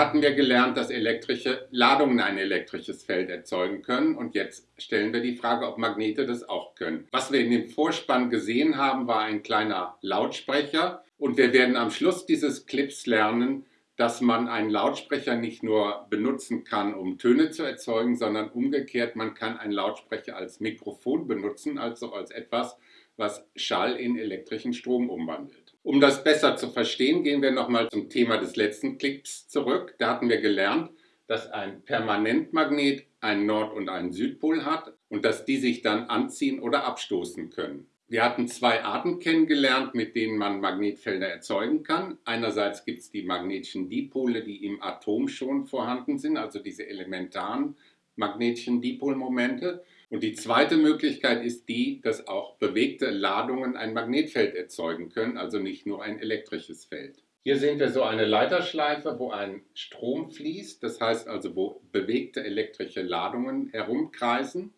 hatten wir gelernt, dass elektrische Ladungen ein elektrisches Feld erzeugen können und jetzt stellen wir die Frage, ob Magnete das auch können. Was wir in dem Vorspann gesehen haben, war ein kleiner Lautsprecher und wir werden am Schluss dieses Clips lernen, dass man einen Lautsprecher nicht nur benutzen kann, um Töne zu erzeugen, sondern umgekehrt, man kann einen Lautsprecher als Mikrofon benutzen, also als etwas, was Schall in elektrischen Strom umwandelt. Um das besser zu verstehen, gehen wir nochmal zum Thema des letzten Clips zurück. Da hatten wir gelernt, dass ein Permanentmagnet einen Nord- und einen Südpol hat und dass die sich dann anziehen oder abstoßen können. Wir hatten zwei Arten kennengelernt, mit denen man Magnetfelder erzeugen kann. Einerseits gibt es die magnetischen Dipole, die im Atom schon vorhanden sind, also diese elementaren magnetischen Dipolmomente. Und die zweite Möglichkeit ist die, dass auch bewegte Ladungen ein Magnetfeld erzeugen können, also nicht nur ein elektrisches Feld. Hier sehen wir so eine Leiterschleife, wo ein Strom fließt, das heißt also, wo bewegte elektrische Ladungen herumkreisen.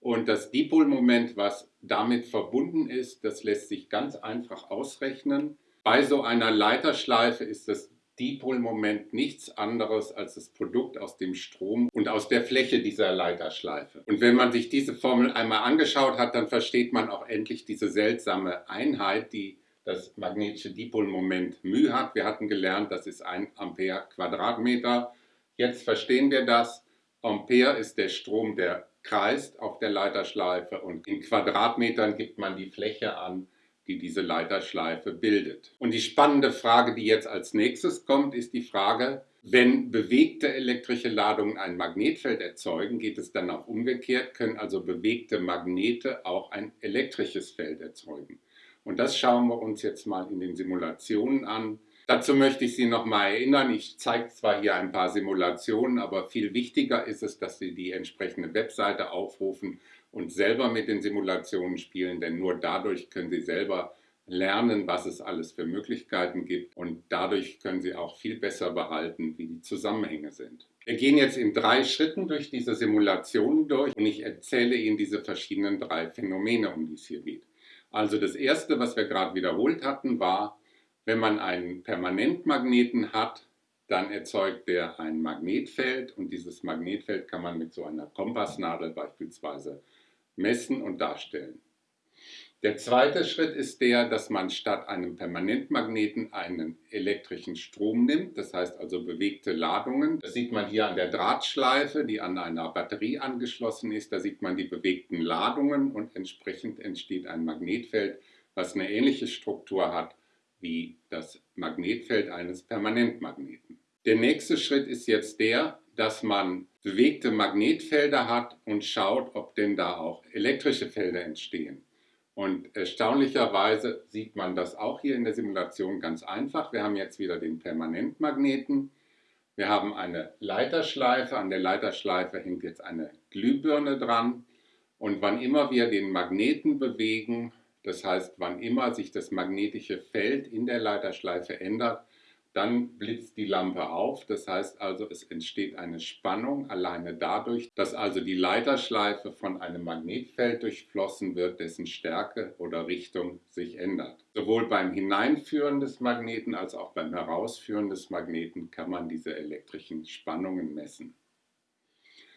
Und das Dipolmoment, was damit verbunden ist, das lässt sich ganz einfach ausrechnen. Bei so einer Leiterschleife ist das Dipolmoment nichts anderes als das Produkt aus dem Strom und aus der Fläche dieser Leiterschleife. Und wenn man sich diese Formel einmal angeschaut hat, dann versteht man auch endlich diese seltsame Einheit, die das magnetische Dipolmoment μ hat. Wir hatten gelernt, das ist ein Ampere Quadratmeter. Jetzt verstehen wir das. Ampere ist der Strom, der kreist auf der Leiterschleife und in Quadratmetern gibt man die Fläche an, die diese Leiterschleife bildet. Und die spannende Frage, die jetzt als nächstes kommt, ist die Frage, wenn bewegte elektrische Ladungen ein Magnetfeld erzeugen, geht es dann auch umgekehrt, können also bewegte Magnete auch ein elektrisches Feld erzeugen. Und das schauen wir uns jetzt mal in den Simulationen an. Dazu möchte ich Sie noch mal erinnern, ich zeige zwar hier ein paar Simulationen, aber viel wichtiger ist es, dass Sie die entsprechende Webseite aufrufen und selber mit den Simulationen spielen, denn nur dadurch können Sie selber lernen, was es alles für Möglichkeiten gibt und dadurch können Sie auch viel besser behalten, wie die Zusammenhänge sind. Wir gehen jetzt in drei Schritten durch diese Simulationen durch und ich erzähle Ihnen diese verschiedenen drei Phänomene, um die es hier geht. Also das erste, was wir gerade wiederholt hatten, war, wenn man einen Permanentmagneten hat, dann erzeugt der ein Magnetfeld und dieses Magnetfeld kann man mit so einer Kompassnadel beispielsweise messen und darstellen. Der zweite Schritt ist der, dass man statt einem Permanentmagneten einen elektrischen Strom nimmt, das heißt also bewegte Ladungen. Das sieht man hier an der Drahtschleife, die an einer Batterie angeschlossen ist. Da sieht man die bewegten Ladungen und entsprechend entsteht ein Magnetfeld, was eine ähnliche Struktur hat wie das Magnetfeld eines Permanentmagneten. Der nächste Schritt ist jetzt der, dass man bewegte Magnetfelder hat und schaut, ob denn da auch elektrische Felder entstehen. Und erstaunlicherweise sieht man das auch hier in der Simulation ganz einfach. Wir haben jetzt wieder den Permanentmagneten. Wir haben eine Leiterschleife. An der Leiterschleife hängt jetzt eine Glühbirne dran. Und wann immer wir den Magneten bewegen, das heißt, wann immer sich das magnetische Feld in der Leiterschleife ändert, dann blitzt die Lampe auf. Das heißt also, es entsteht eine Spannung alleine dadurch, dass also die Leiterschleife von einem Magnetfeld durchflossen wird, dessen Stärke oder Richtung sich ändert. Sowohl beim Hineinführen des Magneten als auch beim Herausführen des Magneten kann man diese elektrischen Spannungen messen.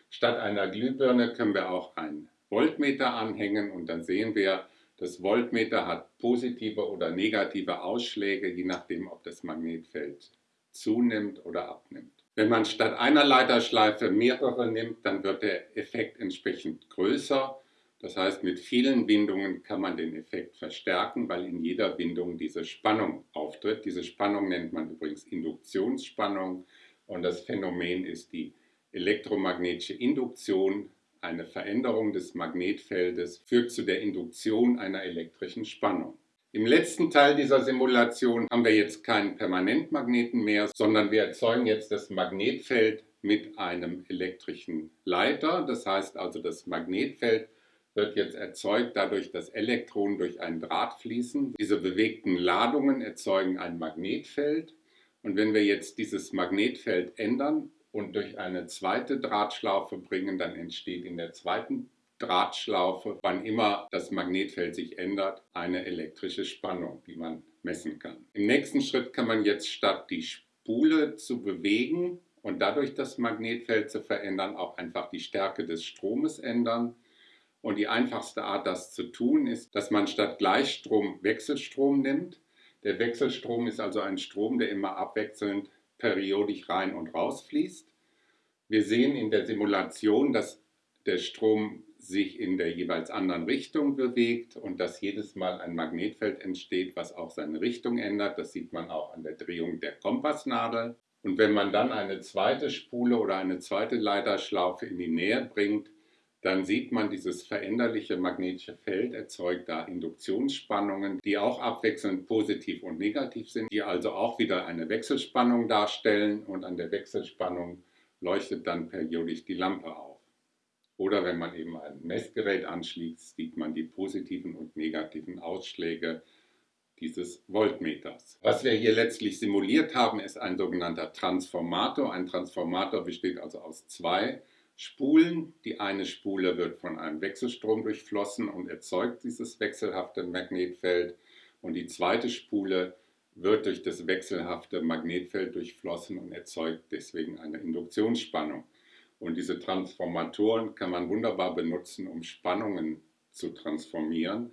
Statt einer Glühbirne können wir auch ein Voltmeter anhängen und dann sehen wir, das Voltmeter hat positive oder negative Ausschläge, je nachdem, ob das Magnetfeld zunimmt oder abnimmt. Wenn man statt einer Leiterschleife mehrere nimmt, dann wird der Effekt entsprechend größer. Das heißt, mit vielen Windungen kann man den Effekt verstärken, weil in jeder Windung diese Spannung auftritt. Diese Spannung nennt man übrigens Induktionsspannung und das Phänomen ist die elektromagnetische Induktion eine Veränderung des Magnetfeldes führt zu der Induktion einer elektrischen Spannung. Im letzten Teil dieser Simulation haben wir jetzt keinen Permanentmagneten mehr, sondern wir erzeugen jetzt das Magnetfeld mit einem elektrischen Leiter. Das heißt also, das Magnetfeld wird jetzt erzeugt dadurch, dass Elektronen durch einen Draht fließen. Diese bewegten Ladungen erzeugen ein Magnetfeld. Und wenn wir jetzt dieses Magnetfeld ändern, und durch eine zweite Drahtschlaufe bringen, dann entsteht in der zweiten Drahtschlaufe, wann immer das Magnetfeld sich ändert, eine elektrische Spannung, die man messen kann. Im nächsten Schritt kann man jetzt statt die Spule zu bewegen und dadurch das Magnetfeld zu verändern, auch einfach die Stärke des Stromes ändern. Und die einfachste Art, das zu tun, ist, dass man statt Gleichstrom Wechselstrom nimmt. Der Wechselstrom ist also ein Strom, der immer abwechselnd periodisch rein und raus fließt. Wir sehen in der Simulation, dass der Strom sich in der jeweils anderen Richtung bewegt und dass jedes Mal ein Magnetfeld entsteht, was auch seine Richtung ändert. Das sieht man auch an der Drehung der Kompassnadel. Und wenn man dann eine zweite Spule oder eine zweite Leiterschlaufe in die Nähe bringt, dann sieht man, dieses veränderliche magnetische Feld erzeugt da Induktionsspannungen, die auch abwechselnd positiv und negativ sind, die also auch wieder eine Wechselspannung darstellen und an der Wechselspannung leuchtet dann periodisch die Lampe auf. Oder wenn man eben ein Messgerät anschließt, sieht man die positiven und negativen Ausschläge dieses Voltmeters. Was wir hier letztlich simuliert haben, ist ein sogenannter Transformator. Ein Transformator besteht also aus zwei Spulen. Die eine Spule wird von einem Wechselstrom durchflossen und erzeugt dieses wechselhafte Magnetfeld. Und die zweite Spule wird durch das wechselhafte Magnetfeld durchflossen und erzeugt deswegen eine Induktionsspannung. Und diese Transformatoren kann man wunderbar benutzen, um Spannungen zu transformieren.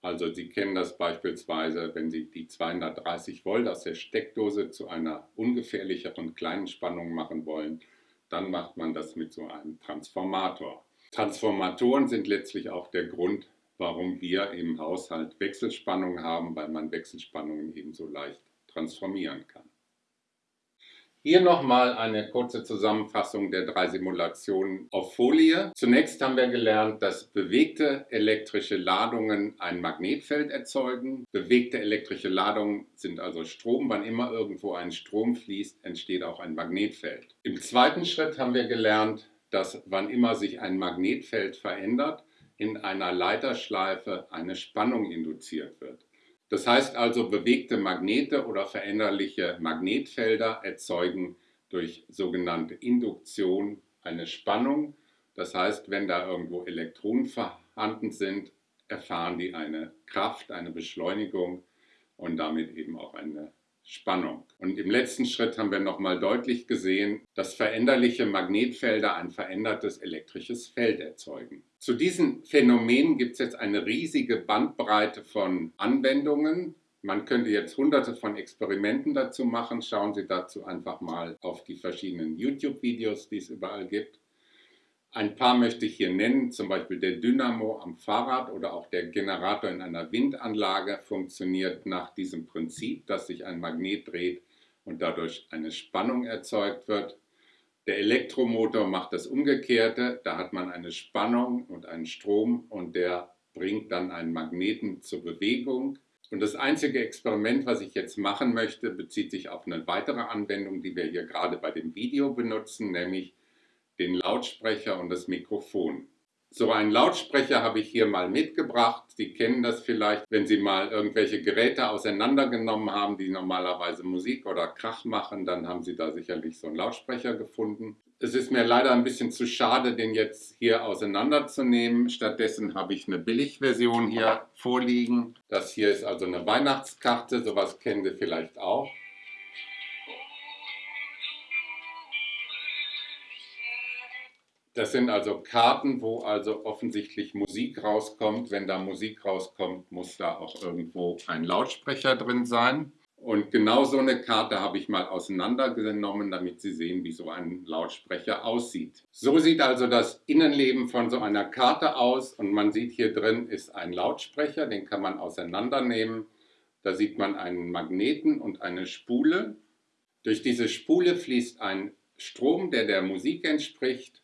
Also Sie kennen das beispielsweise, wenn Sie die 230 Volt aus der Steckdose zu einer ungefährlicheren kleinen Spannung machen wollen, dann macht man das mit so einem Transformator. Transformatoren sind letztlich auch der Grund, warum wir im Haushalt Wechselspannungen haben, weil man Wechselspannungen ebenso leicht transformieren kann. Hier nochmal eine kurze Zusammenfassung der drei Simulationen auf Folie. Zunächst haben wir gelernt, dass bewegte elektrische Ladungen ein Magnetfeld erzeugen. Bewegte elektrische Ladungen sind also Strom. Wann immer irgendwo ein Strom fließt, entsteht auch ein Magnetfeld. Im zweiten Schritt haben wir gelernt, dass wann immer sich ein Magnetfeld verändert, in einer Leiterschleife eine Spannung induziert wird. Das heißt also, bewegte Magnete oder veränderliche Magnetfelder erzeugen durch sogenannte Induktion eine Spannung. Das heißt, wenn da irgendwo Elektronen vorhanden sind, erfahren die eine Kraft, eine Beschleunigung und damit eben auch eine Spannung. Und im letzten Schritt haben wir nochmal deutlich gesehen, dass veränderliche Magnetfelder ein verändertes elektrisches Feld erzeugen. Zu diesen Phänomenen gibt es jetzt eine riesige Bandbreite von Anwendungen. Man könnte jetzt hunderte von Experimenten dazu machen. Schauen Sie dazu einfach mal auf die verschiedenen YouTube-Videos, die es überall gibt. Ein paar möchte ich hier nennen, zum Beispiel der Dynamo am Fahrrad oder auch der Generator in einer Windanlage funktioniert nach diesem Prinzip, dass sich ein Magnet dreht und dadurch eine Spannung erzeugt wird. Der Elektromotor macht das Umgekehrte, da hat man eine Spannung und einen Strom und der bringt dann einen Magneten zur Bewegung. Und das einzige Experiment, was ich jetzt machen möchte, bezieht sich auf eine weitere Anwendung, die wir hier gerade bei dem Video benutzen, nämlich den Lautsprecher und das Mikrofon. So einen Lautsprecher habe ich hier mal mitgebracht. Sie kennen das vielleicht, wenn Sie mal irgendwelche Geräte auseinandergenommen haben, die normalerweise Musik oder Krach machen, dann haben Sie da sicherlich so einen Lautsprecher gefunden. Es ist mir leider ein bisschen zu schade, den jetzt hier auseinanderzunehmen. Stattdessen habe ich eine Billigversion hier vorliegen. Das hier ist also eine Weihnachtskarte, sowas kennen Sie vielleicht auch. Das sind also Karten, wo also offensichtlich Musik rauskommt. Wenn da Musik rauskommt, muss da auch irgendwo ein Lautsprecher drin sein. Und genau so eine Karte habe ich mal auseinandergenommen, damit Sie sehen, wie so ein Lautsprecher aussieht. So sieht also das Innenleben von so einer Karte aus und man sieht hier drin ist ein Lautsprecher, den kann man auseinandernehmen. Da sieht man einen Magneten und eine Spule. Durch diese Spule fließt ein Strom, der der Musik entspricht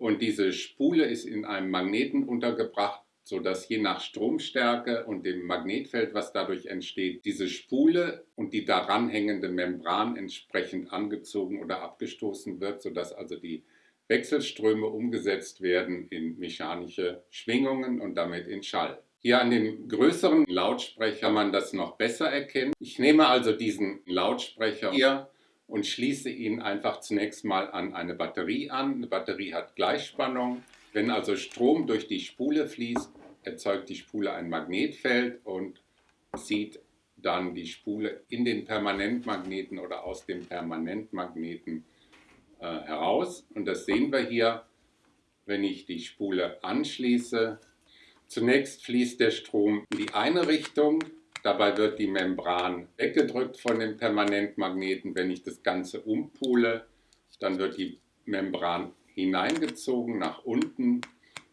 und diese Spule ist in einem Magneten untergebracht, sodass je nach Stromstärke und dem Magnetfeld, was dadurch entsteht, diese Spule und die daran hängende Membran entsprechend angezogen oder abgestoßen wird, sodass also die Wechselströme umgesetzt werden in mechanische Schwingungen und damit in Schall. Hier an dem größeren Lautsprecher kann man das noch besser erkennen. Ich nehme also diesen Lautsprecher hier und schließe ihn einfach zunächst mal an eine Batterie an. Eine Batterie hat Gleichspannung. Wenn also Strom durch die Spule fließt, erzeugt die Spule ein Magnetfeld und zieht dann die Spule in den Permanentmagneten oder aus dem Permanentmagneten äh, heraus. Und das sehen wir hier, wenn ich die Spule anschließe. Zunächst fließt der Strom in die eine Richtung, dabei wird die Membran weggedrückt von dem Permanentmagneten. Wenn ich das Ganze umpule, dann wird die Membran hineingezogen nach unten,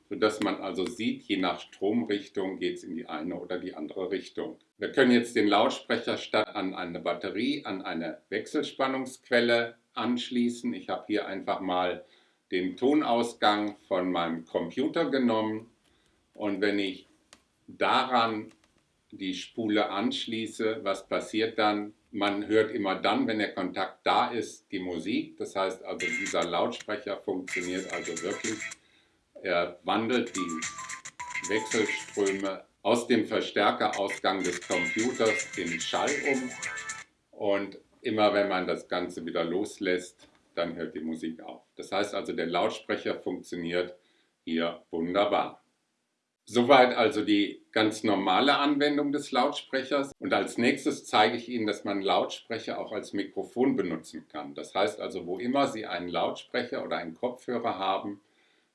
sodass man also sieht, je nach Stromrichtung geht es in die eine oder die andere Richtung. Wir können jetzt den Lautsprecher statt an eine Batterie, an eine Wechselspannungsquelle anschließen. Ich habe hier einfach mal den Tonausgang von meinem Computer genommen und wenn ich daran die Spule anschließe, was passiert dann? Man hört immer dann, wenn der Kontakt da ist, die Musik. Das heißt also, dieser Lautsprecher funktioniert also wirklich. Er wandelt die Wechselströme aus dem Verstärkerausgang des Computers in Schall um. Und immer wenn man das Ganze wieder loslässt, dann hört die Musik auf. Das heißt also, der Lautsprecher funktioniert hier wunderbar. Soweit also die ganz normale Anwendung des Lautsprechers. Und als nächstes zeige ich Ihnen, dass man Lautsprecher auch als Mikrofon benutzen kann. Das heißt also, wo immer Sie einen Lautsprecher oder einen Kopfhörer haben,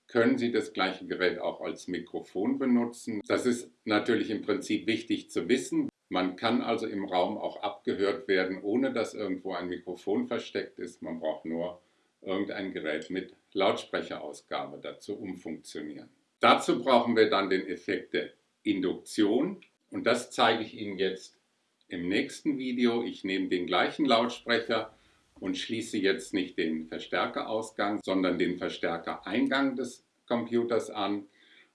können Sie das gleiche Gerät auch als Mikrofon benutzen. Das ist natürlich im Prinzip wichtig zu wissen. Man kann also im Raum auch abgehört werden, ohne dass irgendwo ein Mikrofon versteckt ist. Man braucht nur irgendein Gerät mit Lautsprecherausgabe dazu umfunktionieren. Dazu brauchen wir dann den Effekt der Induktion und das zeige ich Ihnen jetzt im nächsten Video. Ich nehme den gleichen Lautsprecher und schließe jetzt nicht den Verstärkerausgang, sondern den Verstärkereingang des Computers an.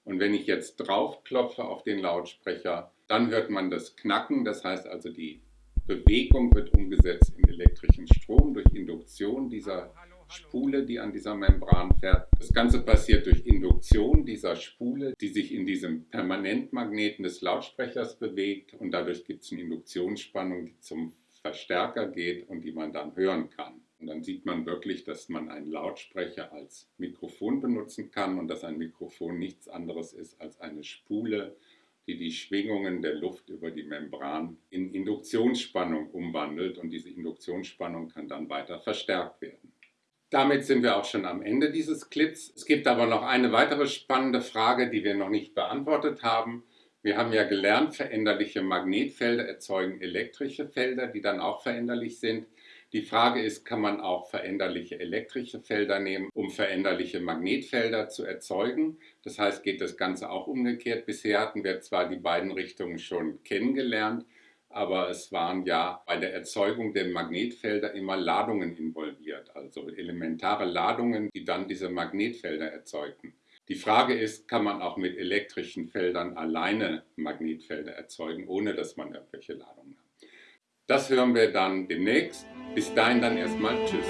Und wenn ich jetzt draufklopfe auf den Lautsprecher, dann hört man das Knacken, das heißt also die Bewegung wird umgesetzt in elektrischen Strom durch Induktion dieser Spule, die an dieser Membran fährt. Das Ganze passiert durch Induktion dieser Spule, die sich in diesem Permanentmagneten des Lautsprechers bewegt und dadurch gibt es eine Induktionsspannung, die zum Verstärker geht und die man dann hören kann. Und dann sieht man wirklich, dass man einen Lautsprecher als Mikrofon benutzen kann und dass ein Mikrofon nichts anderes ist als eine Spule, die die Schwingungen der Luft über die Membran in Induktionsspannung umwandelt und diese Induktionsspannung kann dann weiter verstärkt werden. Damit sind wir auch schon am Ende dieses Clips. Es gibt aber noch eine weitere spannende Frage, die wir noch nicht beantwortet haben. Wir haben ja gelernt, veränderliche Magnetfelder erzeugen elektrische Felder, die dann auch veränderlich sind. Die Frage ist, kann man auch veränderliche elektrische Felder nehmen, um veränderliche Magnetfelder zu erzeugen? Das heißt, geht das Ganze auch umgekehrt. Bisher hatten wir zwar die beiden Richtungen schon kennengelernt, aber es waren ja bei der Erzeugung der Magnetfelder immer Ladungen involviert, also elementare Ladungen, die dann diese Magnetfelder erzeugten. Die Frage ist, kann man auch mit elektrischen Feldern alleine Magnetfelder erzeugen, ohne dass man irgendwelche Ladungen hat. Das hören wir dann demnächst. Bis dahin dann erstmal Tschüss.